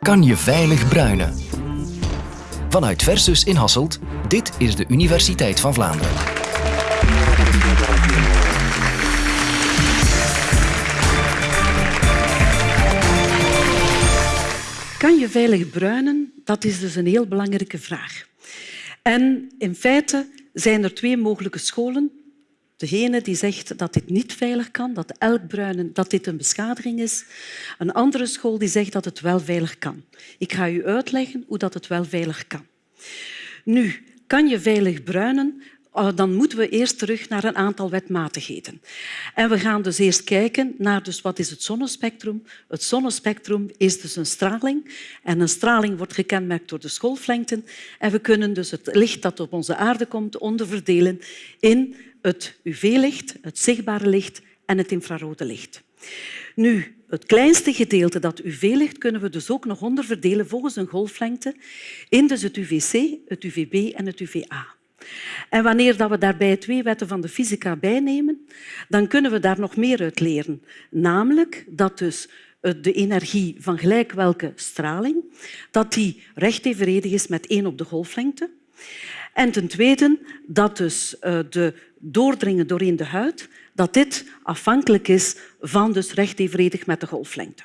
Kan je veilig bruinen? Vanuit Versus in Hasselt, dit is de Universiteit van Vlaanderen. Kan je veilig bruinen? Dat is dus een heel belangrijke vraag. En in feite zijn er twee mogelijke scholen. Degene die zegt dat dit niet veilig kan, dat elk bruinen dat dit een beschadiging is. Een andere school die zegt dat het wel veilig kan. Ik ga u uitleggen hoe dat het wel veilig kan. Nu, kan je veilig bruinen Oh, dan moeten we eerst terug naar een aantal wetmatigheden. En we gaan dus eerst kijken naar dus wat is het zonnespectrum. Het zonnespectrum is dus een straling. En een straling wordt gekenmerkt door de schoolflengten. En we kunnen dus het licht dat op onze aarde komt onderverdelen in het UV-licht, het zichtbare licht en het infrarode licht. Nu, het kleinste gedeelte, dat UV-licht, kunnen we dus ook nog onderverdelen volgens een golflengte in dus het UVC, het UVB en het UVA. En wanneer we daarbij twee wetten van de fysica bijnemen, dan kunnen we daar nog meer uit leren. Namelijk dat dus de energie van gelijk welke straling dat die recht evenredig is met één op de golflengte. En ten tweede dat dus eh, de doordringen doorheen de huid dat dit afhankelijk is van dus recht met de golflengte.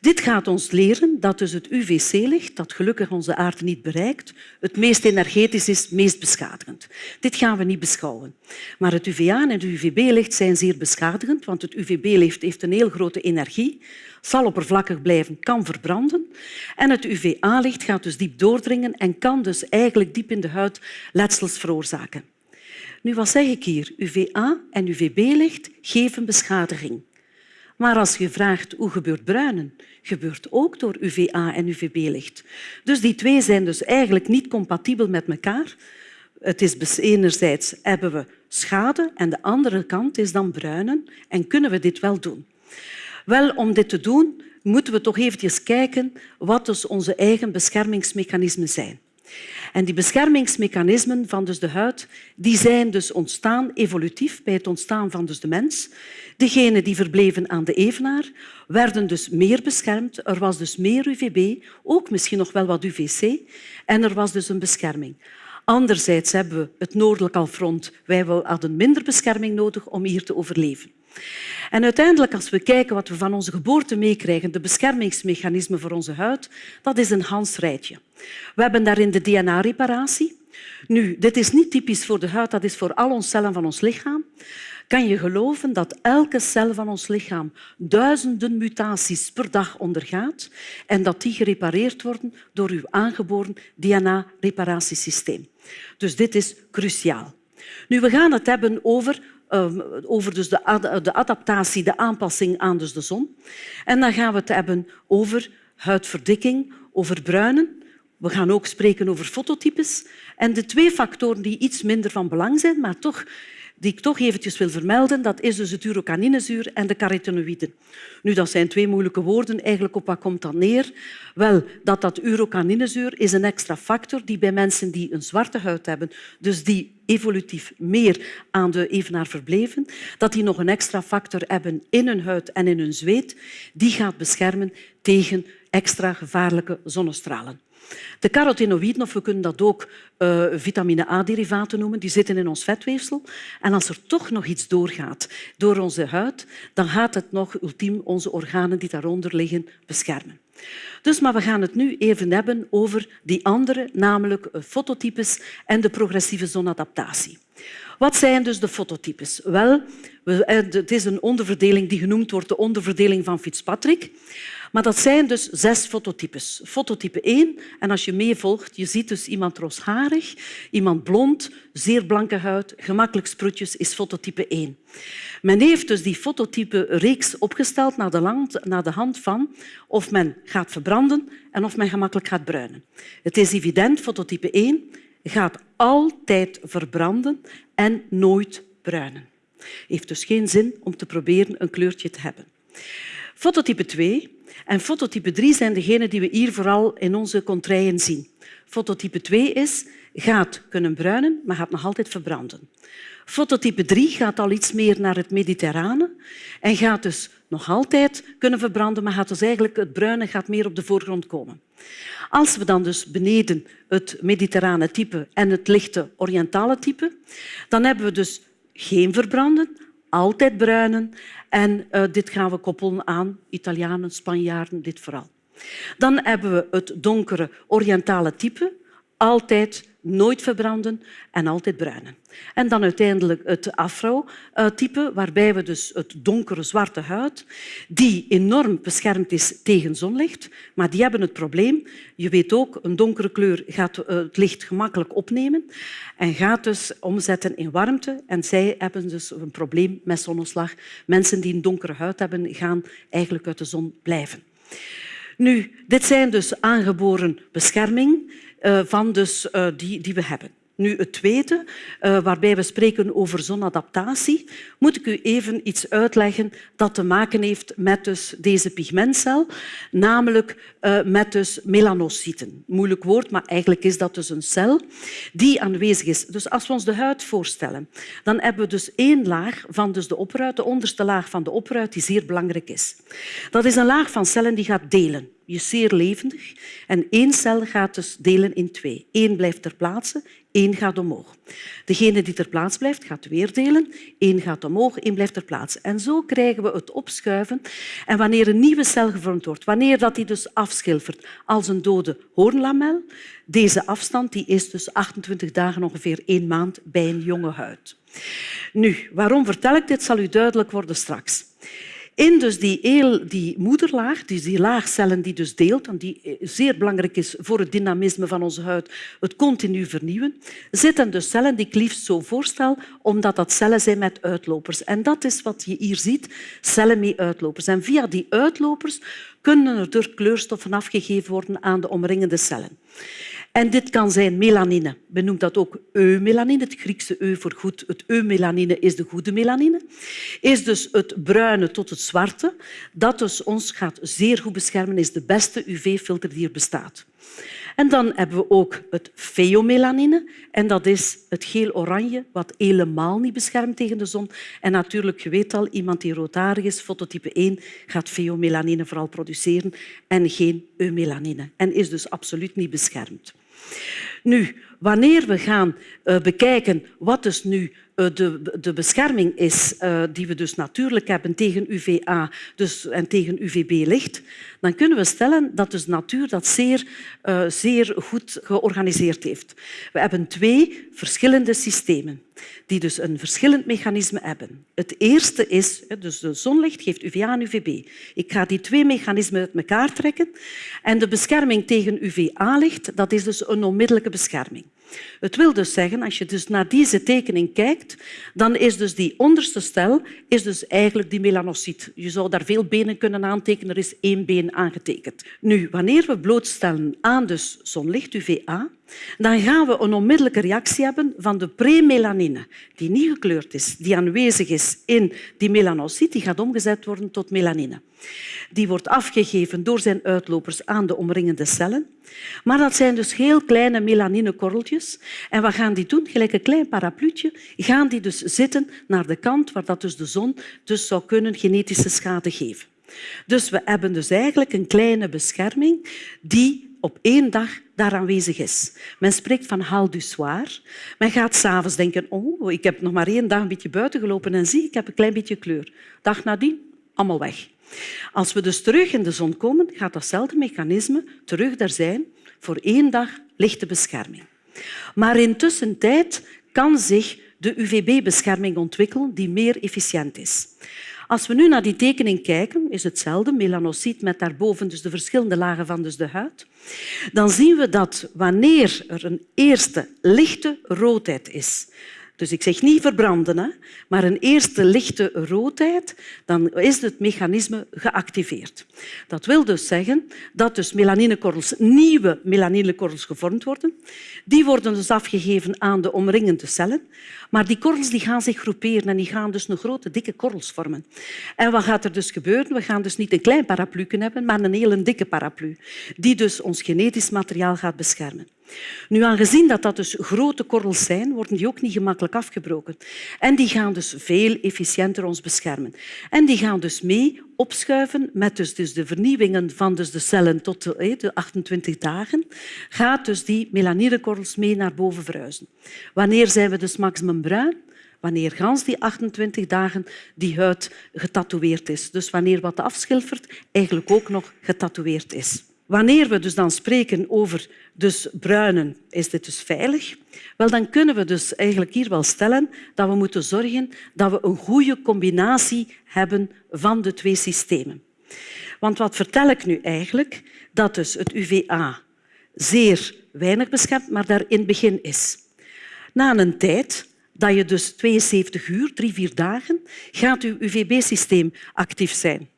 Dit gaat ons leren dat dus het UVC-licht, dat gelukkig onze aarde niet bereikt, het meest energetisch is, het meest beschadigend. Dit gaan we niet beschouwen. Maar het UVA en het UVB-licht zijn zeer beschadigend, want het UVB-licht heeft een heel grote energie, zal oppervlakkig blijven, kan verbranden. En het UVA-licht gaat dus diep doordringen en kan dus eigenlijk diep in de huid letsels veroorzaken. Nu, wat zeg ik hier? UVA en UVB-licht geven beschadiging. Maar als je vraagt hoe gebeurt bruinen, gebeurt ook door UVA en UVB-licht. Dus die twee zijn dus eigenlijk niet compatibel met elkaar. Het is enerzijds hebben we schade en de andere kant is dan bruinen. En kunnen we dit wel doen? Wel, om dit te doen moeten we toch eventjes kijken wat dus onze eigen beschermingsmechanismen zijn. En die beschermingsmechanismen van dus de huid die zijn dus ontstaan evolutief bij het ontstaan van dus de mens. Degenen die verbleven aan de evenaar werden dus meer beschermd. Er was dus meer UVB, ook misschien nog wel wat UVC. En er was dus een bescherming. Anderzijds hebben we het noordelijk halfrond. Wij hadden minder bescherming nodig om hier te overleven. En uiteindelijk, als we kijken wat we van onze geboorte meekrijgen, de beschermingsmechanismen voor onze huid, dat is een Hans-rijtje. We hebben daarin de DNA-reparatie. Nu, dit is niet typisch voor de huid, dat is voor al onze cellen van ons lichaam. Kan je geloven dat elke cel van ons lichaam duizenden mutaties per dag ondergaat en dat die gerepareerd worden door uw aangeboren DNA-reparatiesysteem? Dus dit is cruciaal. Nu, we gaan het hebben over over dus de, de, adaptatie, de aanpassing aan dus de zon. En dan gaan we het hebben over huidverdikking, over bruinen. We gaan ook spreken over fototypes. En de twee factoren die iets minder van belang zijn, maar toch die ik toch eventjes wil vermelden, dat is dus het urocaninezuur en de carotenoïden. Nu, dat zijn twee moeilijke woorden. Eigenlijk op wat komt dat neer? Wel, dat dat urocaninezuur is een extra factor die bij mensen die een zwarte huid hebben, dus die evolutief meer aan de evenaar verbleven, dat die nog een extra factor hebben in hun huid en in hun zweet, die gaat beschermen tegen extra gevaarlijke zonnestralen. De carotenoïden, of we kunnen dat ook uh, vitamine A-derivaten noemen, die zitten in ons vetweefsel. En als er toch nog iets doorgaat door onze huid, dan gaat het nog ultiem onze organen die daaronder liggen beschermen. Dus, maar we gaan het nu even hebben over die andere, namelijk fototypes en de progressieve zonadaptatie. Wat zijn dus de fototypes? Wel, eh, het is een onderverdeling die genoemd wordt de onderverdeling van Fitzpatrick. Maar dat zijn dus zes fototypes. Fototype 1, en als je meevolgt, je ziet dus iemand roosharig, iemand blond, zeer blanke huid, gemakkelijk sproetjes, is fototype 1. Men heeft dus die fototype-reeks opgesteld naar de, naar de hand van of men gaat verbranden en of men gemakkelijk gaat bruinen. Het is evident, fototype 1 gaat altijd verbranden en nooit bruinen. Het heeft dus geen zin om te proberen een kleurtje te hebben. Fototype 2 en fototype 3 zijn degenen die we hier vooral in onze contraien zien. Fototype 2 is, gaat kunnen bruinen, maar gaat nog altijd verbranden. Fototype 3 gaat al iets meer naar het mediterrane en gaat dus nog altijd kunnen verbranden, maar gaat dus eigenlijk het bruine gaat meer op de voorgrond komen. Als we dan dus beneden het mediterrane type en het lichte oriëntale type, dan hebben we dus geen verbranden, altijd bruinen. En uh, dit gaan we koppelen aan Italianen, Spanjaarden, dit vooral. Dan hebben we het donkere oriëntale type, altijd nooit verbranden en altijd bruinen. En dan uiteindelijk het afro-type, waarbij we dus het donkere zwarte huid, die enorm beschermd is tegen zonlicht, maar die hebben het probleem. Je weet ook, een donkere kleur gaat eh, het licht gemakkelijk opnemen en gaat dus omzetten in warmte. En zij hebben dus een probleem met zonneslag. Mensen die een donkere huid hebben, gaan eigenlijk uit de zon blijven. Nu, dit zijn dus aangeboren bescherming van dus, uh, die, die we hebben. Nu, het tweede, uh, waarbij we spreken over zonadaptatie, moet ik u even iets uitleggen dat te maken heeft met dus deze pigmentcel, namelijk met dus melanocyten. Moeilijk woord, maar eigenlijk is dat dus een cel die aanwezig is. Dus als we ons de huid voorstellen, dan hebben we dus één laag van dus de opruit, de onderste laag van de opruit, die zeer belangrijk is. Dat is een laag van cellen die gaat delen is zeer levendig. En één cel gaat dus delen in twee. Eén blijft ter plaatse, één gaat omhoog. Degene die ter plaatse blijft, gaat weer delen. Eén gaat omhoog, één blijft ter plaatse. En zo krijgen we het opschuiven. En wanneer een nieuwe cel gevormd wordt, wanneer dat die dus afschilfert als een dode hoornlamel, deze afstand die is dus 28 dagen, ongeveer één maand, bij een jonge huid. Nu, waarom vertel ik dit, zal u duidelijk worden straks. In dus die, die moederlaag, dus die laagcellen die dus deelt, en die eh, zeer belangrijk is voor het dynamisme van onze huid, het continu vernieuwen, zitten dus cellen die ik liefst zo voorstel, omdat dat cellen zijn met uitlopers. En dat is wat je hier ziet, cellen met uitlopers. En via die uitlopers kunnen er kleurstoffen afgegeven worden aan de omringende cellen. En dit kan zijn melanine. Men noemt dat ook eumelanine, het Griekse eu voor goed. Het eumelanine is de goede melanine. Is dus het bruine tot het zwarte. Dat dus ons gaat zeer goed beschermen, is de beste UV-filter die er bestaat. En dan hebben we ook het pheomelanine. En dat is het geel-oranje, wat helemaal niet beschermt tegen de zon. En natuurlijk, je weet al, iemand die roodharig is, fototype 1, gaat pheomelanine vooral produceren en geen eumelanine. En is dus absoluut niet beschermd. Nu, wanneer we gaan uh, bekijken wat dus nu de, de, bescherming is uh, die we dus natuurlijk hebben tegen UVA dus, en tegen UVB-licht, dan kunnen we stellen dat dus natuur dat zeer, zeer goed georganiseerd heeft. We hebben twee verschillende systemen die dus een verschillend mechanisme hebben. Het eerste is, dus de zonlicht geeft UVA en UVB. Ik ga die twee mechanismen uit elkaar trekken en de bescherming tegen UVA-licht dat is dus een onmiddellijke bescherming. Het wil dus zeggen, als je dus naar deze tekening kijkt, dan is dus die onderste stel is dus eigenlijk die melanocyt. Je zou daar veel benen kunnen aantekenen, er is één been aangetekend. Nu, wanneer we blootstellen aan dus zonlicht, UVA, dan gaan we een onmiddellijke reactie hebben van de premelanine, die niet gekleurd is, die aanwezig is in die melanocyt, die gaat omgezet worden tot melanine. Die wordt afgegeven door zijn uitlopers aan de omringende cellen. Maar dat zijn dus heel kleine melaninekorreltjes. En wat gaan die doen? Gelijk een klein parapluutje gaan die dus zitten naar de kant waar dat dus de zon dus zou kunnen genetische schade geven. Dus we hebben dus eigenlijk een kleine bescherming die op één dag daar aanwezig is. Men spreekt van hal du soir. Men gaat s'avonds denken, oh, ik heb nog maar één dag een beetje buiten gelopen en zie, ik heb een klein beetje kleur. Dag nadien, allemaal weg. Als we dus terug in de zon komen, gaat datzelfde mechanisme terug daar zijn voor één dag lichte bescherming. Maar intussen kan zich de UVB-bescherming ontwikkelen die meer efficiënt is. Als we nu naar die tekening kijken, is hetzelfde, melanocyt met daarboven dus de verschillende lagen van dus de huid. Dan zien we dat wanneer er een eerste lichte roodheid is, dus ik zeg niet verbranden, hè, maar een eerste lichte roodheid, dan is het mechanisme geactiveerd. Dat wil dus zeggen dat dus melaninekorrels, nieuwe melaninekorrels gevormd worden. Die worden dus afgegeven aan de omringende cellen. Maar die korrels die gaan zich groeperen en die gaan dus een grote, dikke korrels vormen. En wat gaat er dus gebeuren? We gaan dus niet een klein paraplu hebben, maar een hele dikke paraplu, die dus ons genetisch materiaal gaat beschermen. Nu, aangezien dat, dat dus grote korrels zijn, worden die ook niet gemakkelijk afgebroken. En die gaan dus veel efficiënter ons beschermen. En die gaan dus mee opschuiven met dus, dus de vernieuwingen van dus de cellen tot de, de 28 dagen, gaat dus die melaninekorrels mee naar boven verhuizen. Wanneer zijn we dus maximum bruin? wanneer gans die 28 dagen die huid getatoeëerd is. Dus wanneer wat afschilfert eigenlijk ook nog getatoeëerd is. Wanneer we dus dan spreken over dus bruinen, is dit dus veilig? Wel, dan kunnen we dus eigenlijk hier wel stellen dat we moeten zorgen dat we een goede combinatie hebben van de twee systemen. Want wat vertel ik nu eigenlijk? Dat dus het UVA zeer weinig beschermt, maar daar in het begin is. Na een tijd dat je dus 72 uur, drie, vier dagen, gaat je UVB-systeem actief zijn.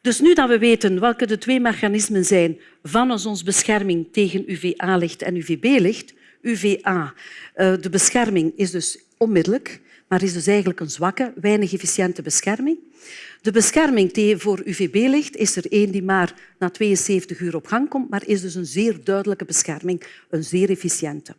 Dus nu dat we weten welke de twee mechanismen zijn van onze bescherming tegen UVA-licht en UVB-licht, UVA, eh, de bescherming is dus onmiddellijk, maar is dus eigenlijk een zwakke, weinig efficiënte bescherming. De bescherming voor UVB-licht is er één die maar na 72 uur op gang komt, maar is dus een zeer duidelijke bescherming, een zeer efficiënte.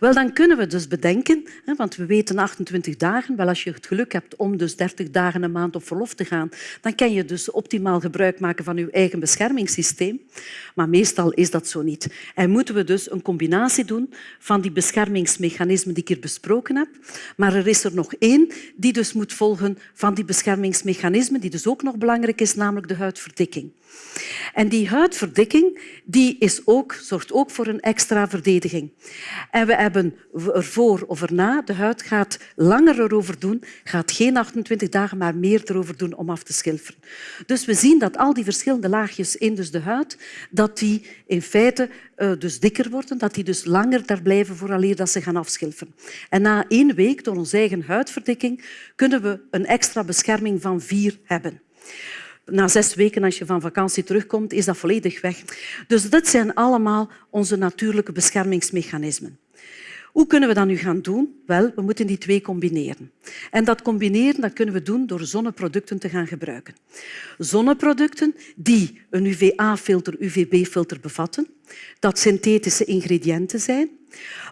Wel, dan kunnen we dus bedenken, want we weten 28 dagen, wel als je het geluk hebt om dus 30 dagen een maand op verlof te gaan, dan kan je dus optimaal gebruik maken van je eigen beschermingssysteem. Maar meestal is dat zo niet. En moeten we dus een combinatie doen van die beschermingsmechanismen die ik hier besproken heb. Maar er is er nog één die dus moet volgen van die beschermingsmechanismen, die dus ook nog belangrijk is, namelijk de huidverdikking. En die huidverdikking die is ook, zorgt ook voor een extra verdediging. En we hebben ervoor of erna, de huid gaat langer erover doen, gaat geen 28 dagen, maar meer erover doen om af te schilferen. Dus we zien dat al die verschillende laagjes in dus de huid, dat die in feite uh, dus dikker worden, dat die dus langer daar blijven vooraleer dat ze gaan afschilferen. En na één week, door onze eigen huidverdikking, kunnen we een extra bescherming van vier hebben na zes weken, als je van vakantie terugkomt, is dat volledig weg. Dus dit zijn allemaal onze natuurlijke beschermingsmechanismen. Hoe kunnen we dat nu gaan doen? Wel, we moeten die twee combineren. En dat combineren dat kunnen we doen door zonneproducten te gaan gebruiken. Zonneproducten die een UVA-filter, UVB-filter bevatten, dat synthetische ingrediënten zijn,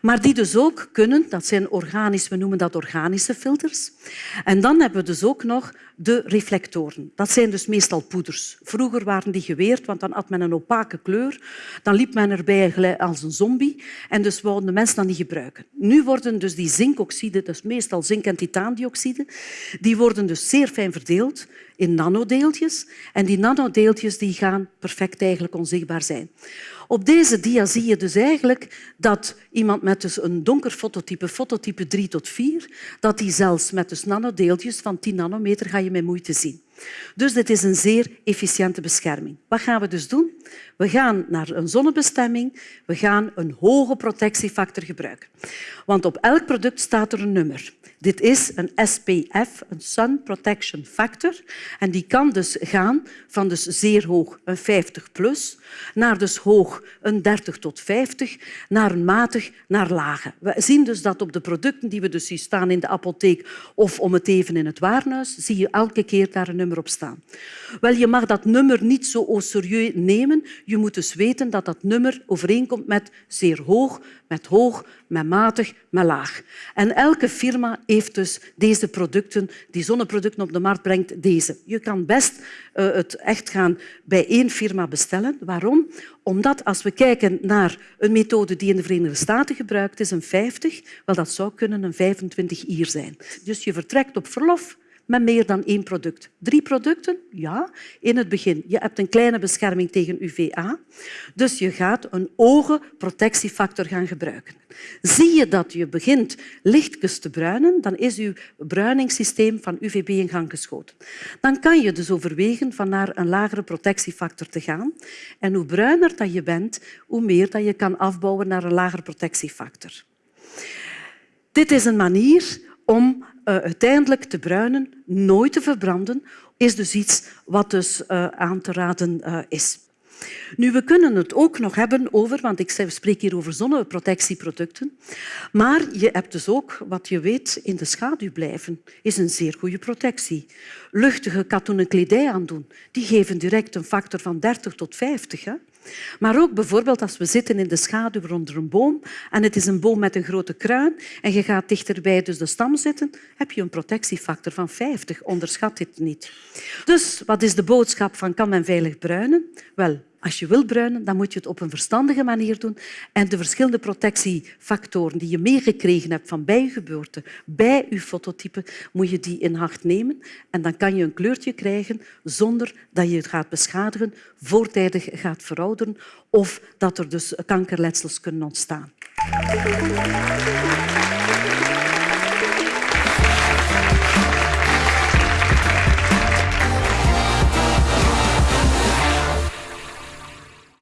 maar die dus ook kunnen, dat zijn organisch, we noemen dat organische filters. En dan hebben we dus ook nog de reflectoren. Dat zijn dus meestal poeders. Vroeger waren die geweerd, want dan had men een opake kleur. Dan liep men erbij als een zombie en dus wouden de mensen dat niet gebruiken. Nu worden dus die zinkoxide, dus meestal zink- en titaandioxide, die worden dus zeer fijn verdeeld in nanodeeltjes. En die nanodeeltjes die gaan perfect eigenlijk onzichtbaar zijn. Op deze dia zie je dus eigenlijk dat iemand met dus een donker fototype, fototype 3 tot 4, dat die zelfs met dus nanodeeltjes van 10 nanometer ga je met moeite zien. Dus dit is een zeer efficiënte bescherming. Wat gaan we dus doen? We gaan naar een zonnebestemming. We gaan een hoge protectiefactor gebruiken. Want op elk product staat er een nummer. Dit is een SPF, een Sun Protection Factor. En die kan dus gaan van dus zeer hoog, een 50 plus, naar dus hoog, een 30 tot 50, naar matig, naar lage. We zien dus dat op de producten die we dus zien staan in de apotheek of om het even in het warenhuis, zie je elke keer daar een op staan. Wel, je mag dat nummer niet zo serieus nemen. Je moet dus weten dat dat nummer overeenkomt met zeer hoog, met hoog, met matig, met laag. En elke firma heeft dus deze producten, die zonneproducten op de markt brengt, deze. Je kan best uh, het echt gaan bij één firma bestellen. Waarom? Omdat als we kijken naar een methode die in de Verenigde Staten gebruikt is, een 50, wel dat zou kunnen een 25 hier zijn. Dus je vertrekt op verlof met meer dan één product. Drie producten? Ja, in het begin. Je hebt een kleine bescherming tegen UVA, dus je gaat een ogenprotectiefactor gaan gebruiken. Zie je dat je begint lichtjes te bruinen, dan is je bruiningssysteem van UVB in gang geschoten. Dan kan je dus overwegen van naar een lagere protectiefactor te gaan. En hoe bruiner dat je bent, hoe meer dat je kan afbouwen naar een lagere protectiefactor. Dit is een manier om uh, uiteindelijk te bruinen, nooit te verbranden, is dus iets wat dus, uh, aan te raden uh, is. Nu, we kunnen het ook nog hebben over, want ik spreek hier over zonneprotectieproducten, maar je hebt dus ook, wat je weet, in de schaduw blijven, is een zeer goede protectie. Luchtige katoenen kledij aandoen, die geven direct een factor van 30 tot 50. Hè? Maar ook bijvoorbeeld als we zitten in de schaduw onder een boom en het is een boom met een grote kruin en je gaat dichterbij dus de stam zitten, heb je een protectiefactor van 50. Onderschat dit niet. Dus wat is de boodschap van kan men veilig bruinen? Wel, als je wil bruinen, dan moet je het op een verstandige manier doen en de verschillende protectiefactoren die je meegekregen hebt van bij je geboorte, bij je fototype, moet je die in acht nemen. En dan kan je een kleurtje krijgen zonder dat je het gaat beschadigen, voortijdig gaat verouderen of dat er dus kankerletsels kunnen ontstaan.